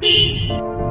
you